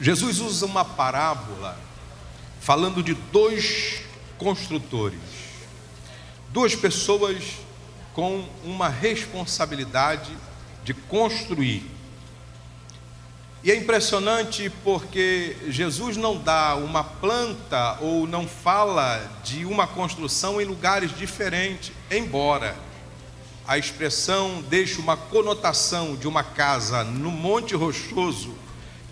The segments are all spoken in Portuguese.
Jesus usa uma parábola falando de dois construtores, duas pessoas com uma responsabilidade de construir. E é impressionante porque Jesus não dá uma planta ou não fala de uma construção em lugares diferentes, embora a expressão deixe uma conotação de uma casa no Monte Rochoso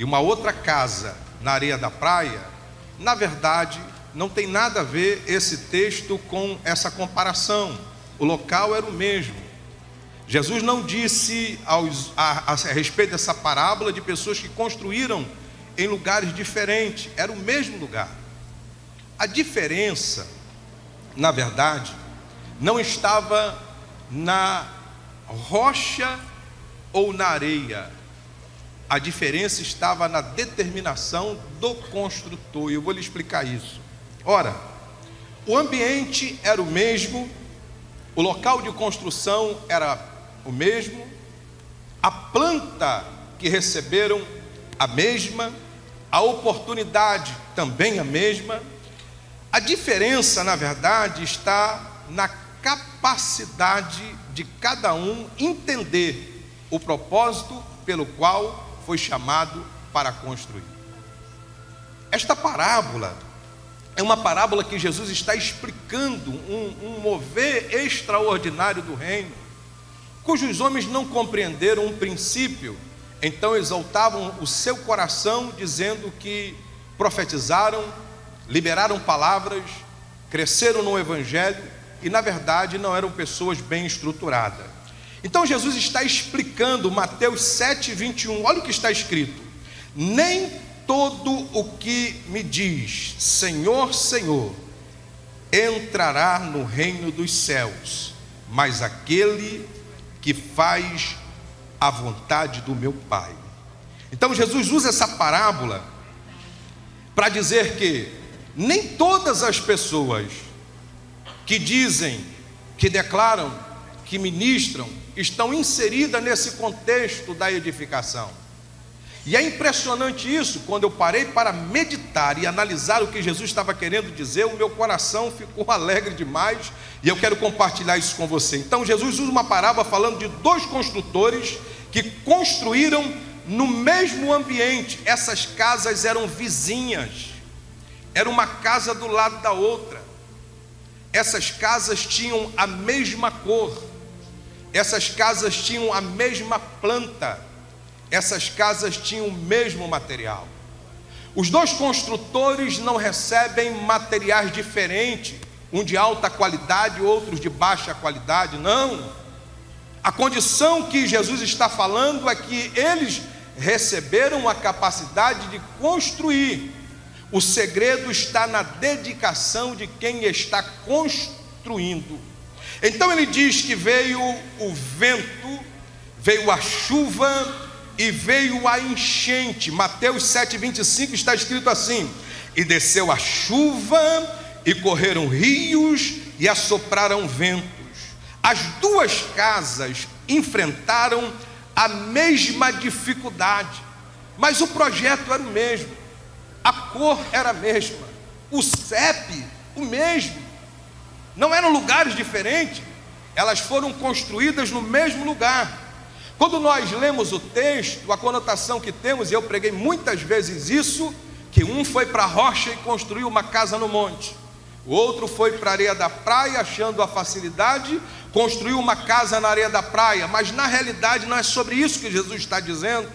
e uma outra casa na areia da praia, na verdade, não tem nada a ver esse texto com essa comparação. O local era o mesmo. Jesus não disse aos, a, a, a respeito dessa parábola de pessoas que construíram em lugares diferentes, era o mesmo lugar. A diferença, na verdade, não estava na rocha ou na areia. A diferença estava na determinação do construtor, e eu vou lhe explicar isso. Ora, o ambiente era o mesmo, o local de construção era o mesmo, a planta que receberam a mesma, a oportunidade também a mesma. A diferença, na verdade, está na capacidade de cada um entender o propósito pelo qual foi chamado para construir. Esta parábola é uma parábola que Jesus está explicando um, um mover extraordinário do reino, cujos homens não compreenderam um princípio, então exaltavam o seu coração, dizendo que profetizaram, liberaram palavras, cresceram no Evangelho e, na verdade, não eram pessoas bem estruturadas. Então Jesus está explicando Mateus 7, 21, olha o que está escrito: Nem todo o que me diz Senhor, Senhor, entrará no reino dos céus, mas aquele que faz a vontade do meu Pai. Então Jesus usa essa parábola para dizer que nem todas as pessoas que dizem, que declaram, que ministram, estão inseridas nesse contexto da edificação. E é impressionante isso, quando eu parei para meditar e analisar o que Jesus estava querendo dizer, o meu coração ficou alegre demais e eu quero compartilhar isso com você. Então, Jesus usa uma parábola falando de dois construtores que construíram no mesmo ambiente, essas casas eram vizinhas, era uma casa do lado da outra, essas casas tinham a mesma cor, essas casas tinham a mesma planta essas casas tinham o mesmo material. Os dois construtores não recebem materiais diferentes, um de alta qualidade, outros de baixa qualidade, não. A condição que Jesus está falando é que eles receberam a capacidade de construir. O segredo está na dedicação de quem está construindo. Então ele diz que veio o vento, veio a chuva, e veio a enchente. Mateus 7,25 está escrito assim: E desceu a chuva, e correram rios, e assopraram ventos. As duas casas enfrentaram a mesma dificuldade, mas o projeto era o mesmo, a cor era a mesma, o CEP o mesmo, não eram lugares diferentes, elas foram construídas no mesmo lugar. Quando nós lemos o texto, a conotação que temos, e eu preguei muitas vezes isso, que um foi para a rocha e construiu uma casa no monte. O outro foi para a areia da praia, achando a facilidade, construiu uma casa na areia da praia, mas na realidade não é sobre isso que Jesus está dizendo.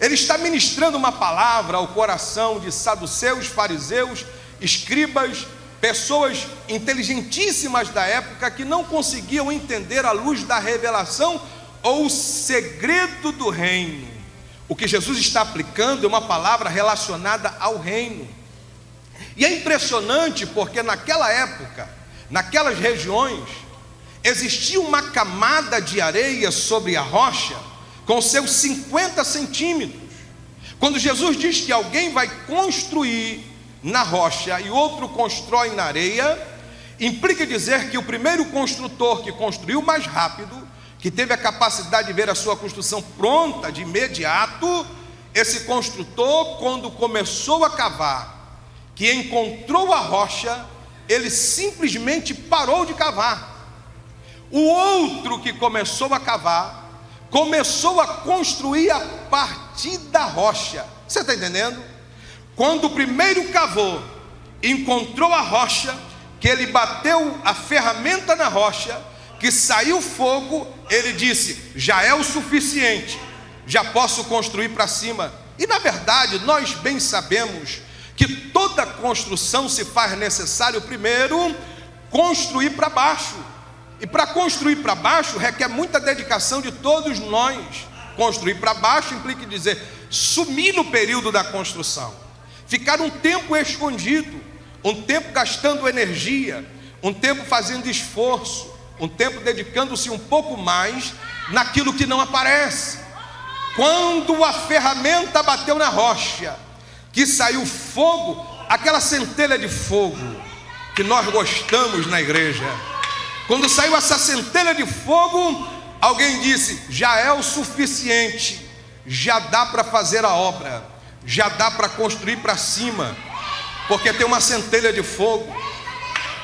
Ele está ministrando uma palavra ao coração de saduceus, fariseus, escribas, pessoas inteligentíssimas da época que não conseguiam entender a luz da revelação ou o segredo do reino. O que Jesus está aplicando é uma palavra relacionada ao reino. E é impressionante porque naquela época, naquelas regiões, existia uma camada de areia sobre a rocha com seus 50 centímetros. Quando Jesus diz que alguém vai construir na rocha e outro constrói na areia, implica dizer que o primeiro construtor que construiu mais rápido que teve a capacidade de ver a sua construção pronta de imediato, esse construtor, quando começou a cavar, que encontrou a rocha, ele simplesmente parou de cavar. O outro que começou a cavar, começou a construir a partir da rocha. Você está entendendo? Quando o primeiro cavou, encontrou a rocha, que ele bateu a ferramenta na rocha, que saiu fogo, ele disse: já é o suficiente, já posso construir para cima. E na verdade, nós bem sabemos que toda construção se faz necessário primeiro construir para baixo. E para construir para baixo requer muita dedicação de todos nós. Construir para baixo implica dizer sumir no período da construção, ficar um tempo escondido, um tempo gastando energia, um tempo fazendo esforço, um tempo dedicando-se um pouco mais naquilo que não aparece. Quando a ferramenta bateu na rocha, que saiu fogo, aquela centelha de fogo que nós gostamos na igreja. Quando saiu essa centelha de fogo, alguém disse: já é o suficiente, já dá para fazer a obra, já dá para construir para cima, porque tem uma centelha de fogo.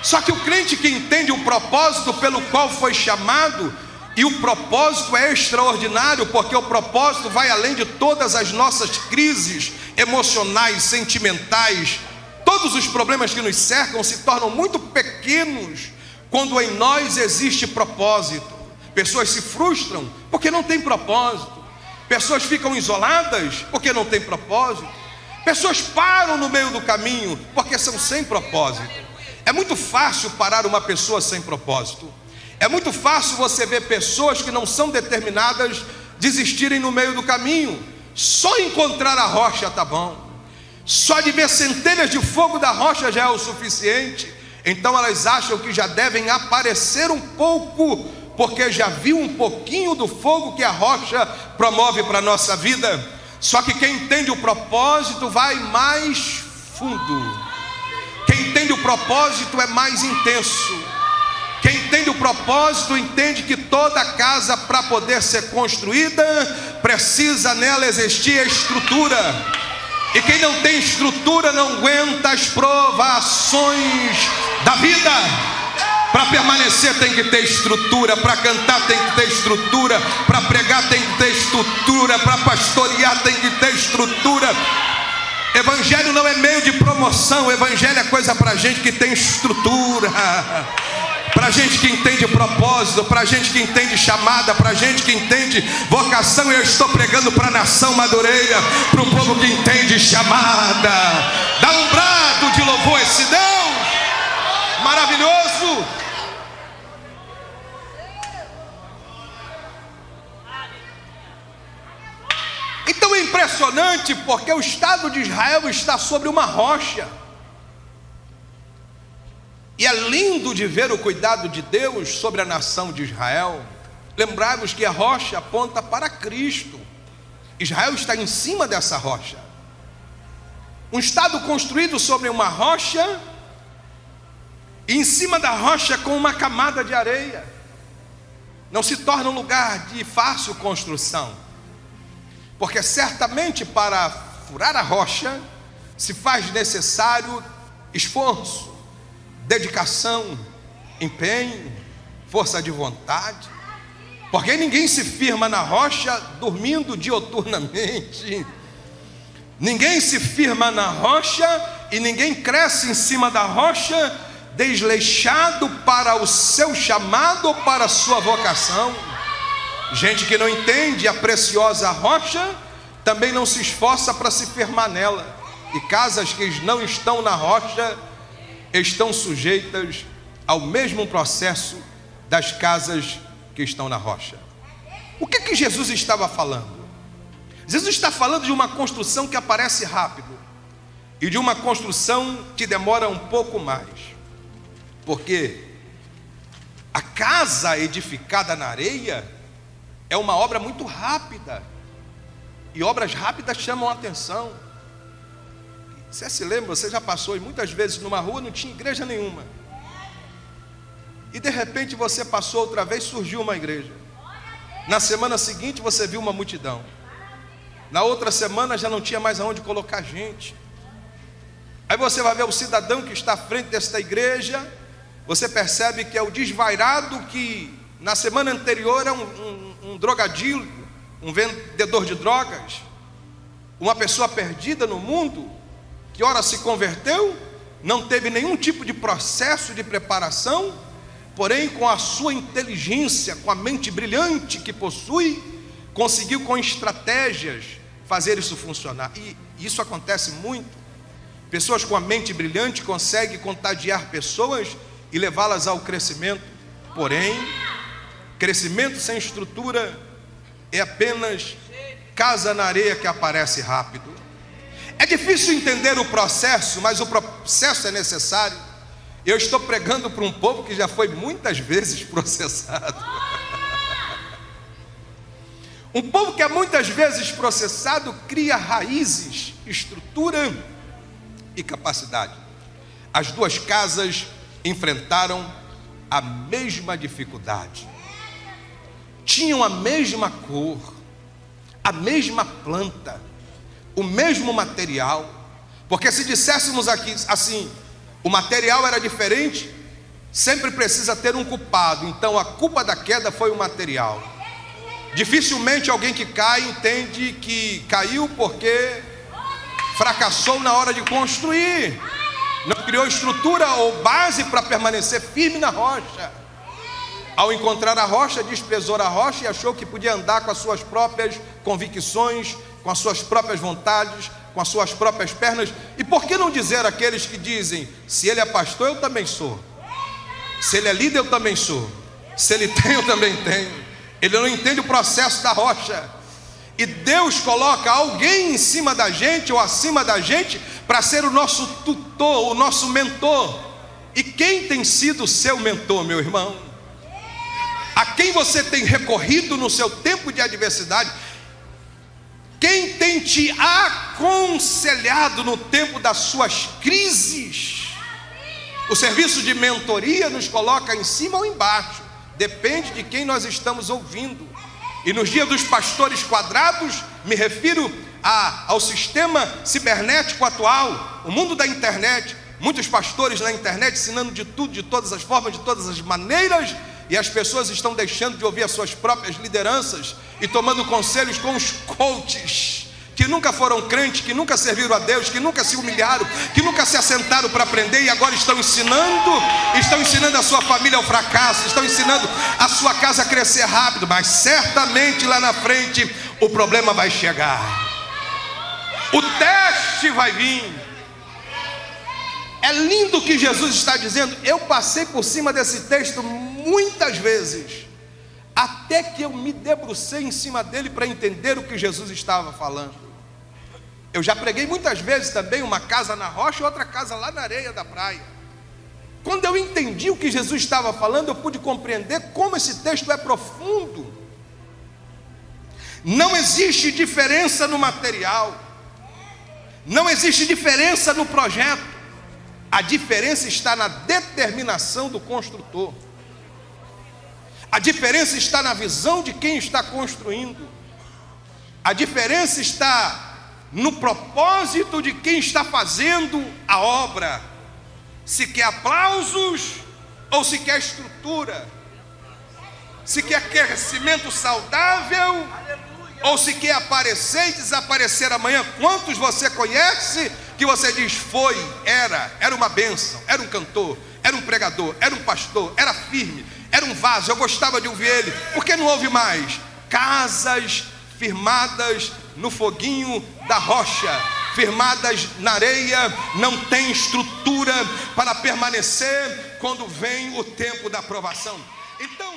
Só que o crente que entende o propósito pelo qual foi chamado, e o propósito é extraordinário, porque o propósito vai além de todas as nossas crises emocionais, sentimentais. Todos os problemas que nos cercam se tornam muito pequenos quando em nós existe propósito. Pessoas se frustram porque não tem propósito. Pessoas ficam isoladas porque não tem propósito. Pessoas param no meio do caminho porque são sem propósito. É muito fácil parar uma pessoa sem propósito. É muito fácil você ver pessoas que não são determinadas desistirem no meio do caminho. Só encontrar a rocha tá bom. Só de ver centelhas de fogo da rocha já é o suficiente. Então elas acham que já devem aparecer um pouco, porque já viu um pouquinho do fogo que a rocha promove para a nossa vida. Só que quem entende o propósito vai mais fundo. Quem entende o propósito é mais intenso. Quem entende o propósito entende que toda casa, para poder ser construída, precisa nela existir a estrutura. E quem não tem estrutura não aguenta as provações da vida. Para permanecer tem que ter estrutura, para cantar tem que ter estrutura, para pregar tem que ter estrutura, para pastorear tem que ter estrutura. Evangelho não é meio de promoção, evangelho é coisa para gente que tem estrutura para gente que entende propósito, para gente que entende chamada, para gente que entende vocação. Eu estou pregando para a nação madureira, para o povo que entende chamada. Dá um brado de louvor a esse Deus maravilhoso. Impressionante porque o Estado de Israel está sobre uma rocha. E é lindo de ver o cuidado de Deus sobre a nação de Israel. Lembrarmos que a rocha aponta para Cristo. Israel está em cima dessa rocha. Um estado construído sobre uma rocha, e em cima da rocha com uma camada de areia. Não se torna um lugar de fácil construção, porque certamente para furar a rocha se faz necessário esforço dedicação, empenho, força de vontade. Porque ninguém se firma na rocha dormindo dioturnamente. Ninguém se firma na rocha e ninguém cresce em cima da rocha desleixado para o seu chamado ou para a sua vocação. Gente que não entende a preciosa rocha também não se esforça para se firmar nela. E casas que não estão na rocha estão sujeitas ao mesmo processo das casas que estão na rocha. O que que Jesus estava falando? Jesus está falando de uma construção que aparece rápido e de uma construção que demora um pouco mais. Porque a casa edificada na areia é uma obra muito rápida. E obras rápidas chamam a atenção. Você se lembra, você já passou e muitas vezes numa rua não tinha igreja nenhuma. E de repente você passou outra vez, surgiu uma igreja. Na semana seguinte você viu uma multidão. Na outra semana já não tinha mais aonde colocar gente. Aí você vai ver o cidadão que está à frente desta igreja, você percebe que é o desvairado que na semana anterior é um, um, um drogadio, um vendedor de drogas, uma pessoa perdida no mundo, que ora se converteu, não teve nenhum tipo de processo de preparação, porém com a sua inteligência, com a mente brilhante que possui, conseguiu com estratégias fazer isso funcionar. E isso acontece muito. Pessoas com a mente brilhante conseguem contagiar pessoas e levá-las ao crescimento. Porém, crescimento sem estrutura é apenas casa na areia que aparece rápido. É difícil entender o processo, mas o processo é necessário. Eu estou pregando para um povo que já foi muitas vezes processado. Um povo que é muitas vezes processado cria raízes, estrutura e capacidade. As duas casas enfrentaram a mesma dificuldade, tinham a mesma cor, a mesma planta, o mesmo material. Porque se disséssemos aqui assim, o material era diferente, sempre precisa ter um culpado. Então a culpa da queda foi o material. Dificilmente alguém que cai entende que caiu porque fracassou na hora de construir, não criou estrutura ou base para permanecer firme na rocha. Ao encontrar a rocha, desprezou a rocha e achou que podia andar com as suas próprias convicções, com as suas próprias vontades, com as suas próprias pernas. E por que não dizer aqueles que dizem: se ele é pastor, eu também sou, se ele é líder, eu também sou, se ele tem, eu também tenho. Ele não entende o processo da rocha e Deus coloca alguém em cima da gente ou acima da gente para ser o nosso tutor, o nosso mentor. E quem tem sido seu mentor, meu irmão? A quem você tem recorrido no seu tempo de adversidade? Quem tem te aconselhado no tempo das suas crises? O serviço de mentoria nos coloca em cima ou embaixo, depende de quem nós estamos ouvindo. E nos dias dos pastores quadrados, me refiro a, ao sistema cibernético atual, o mundo da internet. Muitos pastores na internet ensinando de tudo, de todas as formas, de todas as maneiras, e as pessoas estão deixando de ouvir as suas próprias lideranças e tomando conselhos com os coaches que nunca foram crentes, que nunca serviram a Deus, que nunca se humilharam, que nunca se assentaram para aprender e agora estão ensinando, estão ensinando a sua família ao fracasso, estão ensinando a sua casa a crescer rápido, mas certamente lá na frente o problema vai chegar. O teste vai vir. É lindo o que Jesus está dizendo. Eu passei por cima desse texto muitas vezes, até que eu me debrucei em cima dele para entender o que Jesus estava falando. Eu já preguei muitas vezes também uma casa na rocha e outra casa lá na areia da praia. Quando eu entendi o que Jesus estava falando, eu pude compreender como esse texto é profundo. Não existe diferença no material, não existe diferença no projeto, a diferença está na determinação do construtor, a diferença está na visão de quem está construindo, a diferença está no propósito de quem está fazendo a obra. Se quer aplausos ou se quer estrutura. Se quer crescimento saudável ou se quer aparecer e desaparecer amanhã. Quantos você conhece que você diz foi, era, era uma bênção, era um cantor, era um pregador, era um pastor, era firme, era um vaso, eu gostava de ouvir ele. Por que não ouve mais? Casas firmadas no foguinho da rocha, firmadas na areia, não tem estrutura para permanecer quando vem o tempo da aprovação. Então,